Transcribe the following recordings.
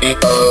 Bye.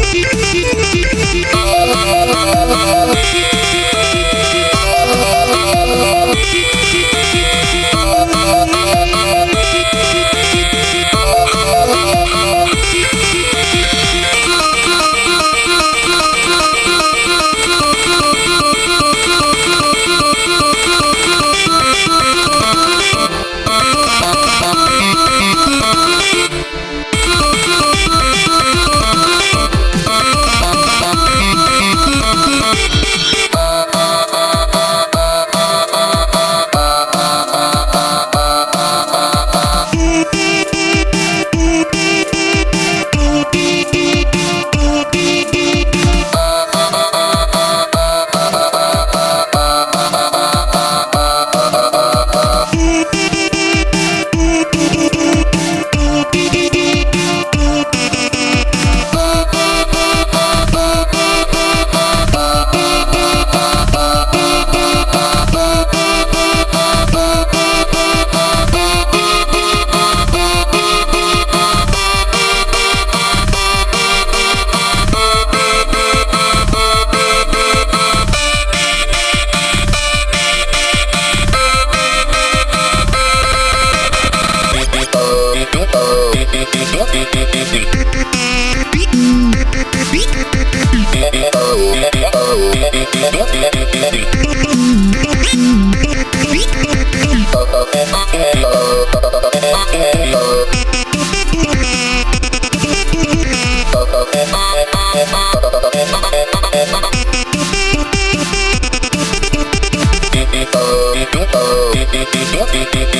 it.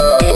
Oh.